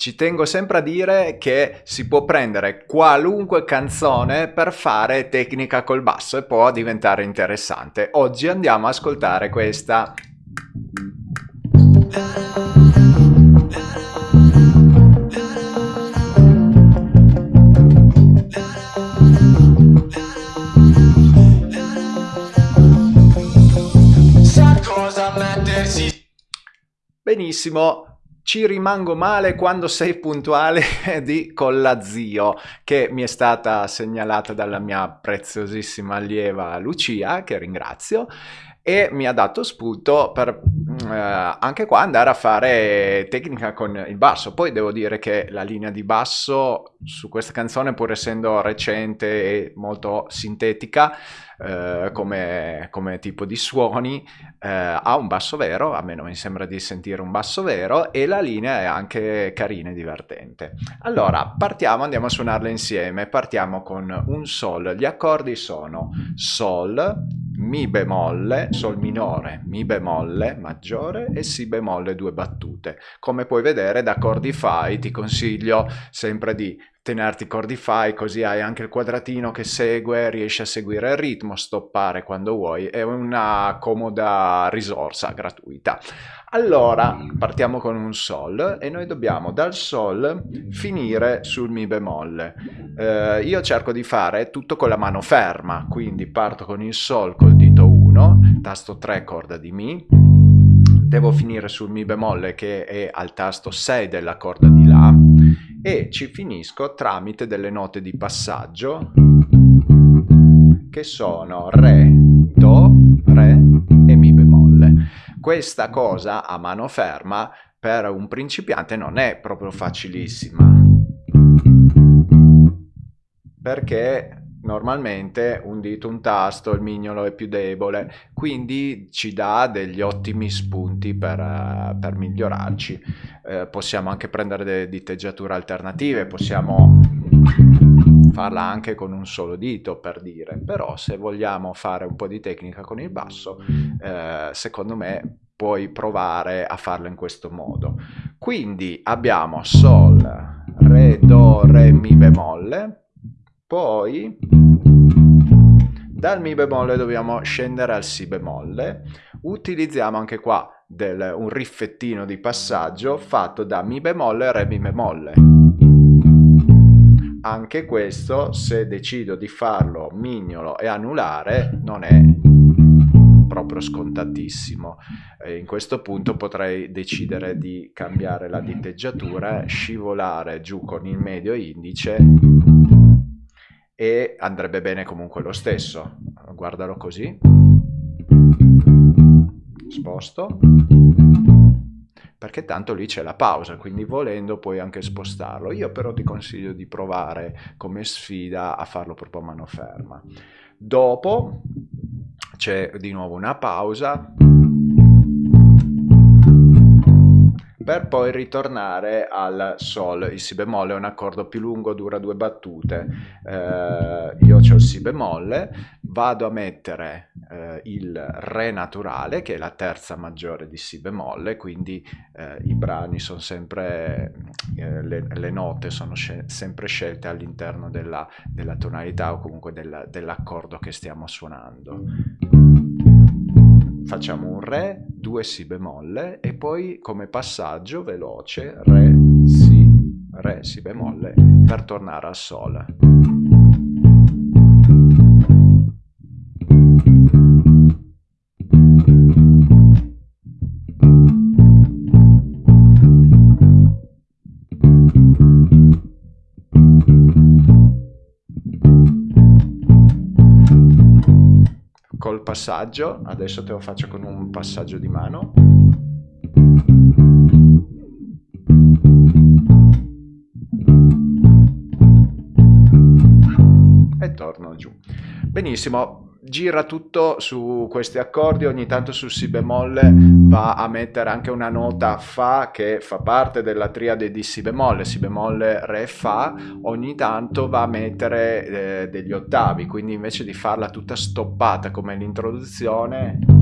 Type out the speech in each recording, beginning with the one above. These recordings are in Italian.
Ci tengo sempre a dire che si può prendere qualunque canzone per fare tecnica col basso e può diventare interessante. Oggi andiamo a ascoltare questa. Benissimo, ci rimango male quando sei puntuale di Collazio, che mi è stata segnalata dalla mia preziosissima allieva Lucia, che ringrazio, e mi ha dato spunto per eh, anche qua andare a fare tecnica con il basso. Poi devo dire che la linea di basso su questa canzone, pur essendo recente e molto sintetica, eh, come, come, tipo di suoni, eh, ha un basso vero, a me non mi sembra di sentire un basso vero, e la linea è anche carina e divertente. Allora, partiamo, andiamo a suonarle insieme. Partiamo con un Sol. Gli accordi sono Sol, Mi bemolle, Sol minore, Mi bemolle maggiore e Si bemolle due battute. Come puoi vedere da Chordify ti consiglio sempre di tenerti Cordify così hai anche il quadratino che segue, riesci a seguire il ritmo, stoppare quando vuoi, è una comoda risorsa gratuita. Allora, partiamo con un Sol e noi dobbiamo dal Sol finire sul Mi bemolle. Eh, io cerco di fare tutto con la mano ferma, quindi parto con il Sol col dito 1, tasto 3 corda di Mi, devo finire sul Mi bemolle che è al tasto 6 della corda di La, e ci finisco tramite delle note di passaggio che sono Re, Do, Re e Mi bemolle. Questa cosa a mano ferma per un principiante non è proprio facilissima perché normalmente un dito, un tasto, il mignolo è più debole, quindi ci dà degli ottimi spunti per, uh, per migliorarci. Uh, possiamo anche prendere delle diteggiature alternative, possiamo farla anche con un solo dito per dire, però se vogliamo fare un po' di tecnica con il basso, uh, secondo me puoi provare a farlo in questo modo. Quindi abbiamo Sol, Re, Do, Re, Mi bemolle, poi dal Mi bemolle dobbiamo scendere al Si bemolle. Utilizziamo anche qua del, un riffettino di passaggio fatto da Mi bemolle, Re, Mi bemolle. Anche questo, se decido di farlo mignolo e anulare, non è proprio scontatissimo. E in questo punto potrei decidere di cambiare la diteggiatura, scivolare giù con il medio indice e andrebbe bene comunque lo stesso. Guardalo così. Sposto. Perché tanto lì c'è la pausa, quindi volendo puoi anche spostarlo. Io però ti consiglio di provare come sfida a farlo proprio a mano ferma. Dopo c'è di nuovo una pausa per poi ritornare al Sol. Il Si bemolle è un accordo più lungo, dura due battute. Eh, io ho il Si bemolle, vado a mettere eh, il Re naturale, che è la terza maggiore di Si bemolle, quindi eh, i brani sono sempre, eh, le, le, note sono sempre scelte all'interno della, della, tonalità o comunque dell'accordo che stiamo suonando facciamo un Re, due Si bemolle e poi come passaggio veloce Re, Si, Re, Si bemolle per tornare al Sol. Col passaggio, adesso te lo faccio con un passaggio di mano. E torno giù. Benissimo, gira tutto su questi accordi, ogni tanto su Si bemolle va a mettere anche una nota Fa che fa parte della triade di Si bemolle, Si bemolle, Re, Fa, ogni tanto va a mettere eh, degli ottavi, quindi invece di farla tutta stoppata come l'introduzione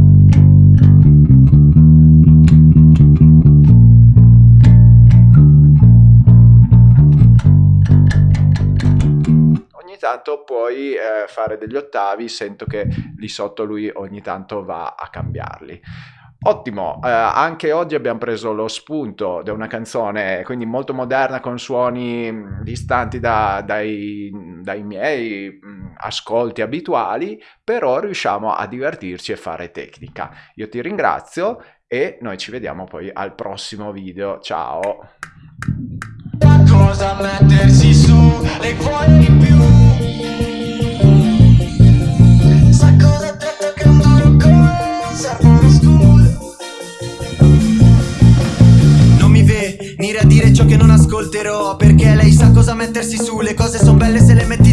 raffinato puoi eh, fare degli ottavi, sento che lì sotto lui ogni tanto va a cambiarli. Ottimo, eh, anche oggi abbiamo preso lo spunto da una canzone quindi molto moderna con suoni mm, distanti da, dai, dai, miei mm, ascolti abituali, però riusciamo a divertirci e fare tecnica. Io ti ringrazio e noi ci vediamo poi al prossimo video. Ciao! Cosa mettersi su, le ascolterò Perché lei sa cosa mettersi su, le cose sono belle se le metti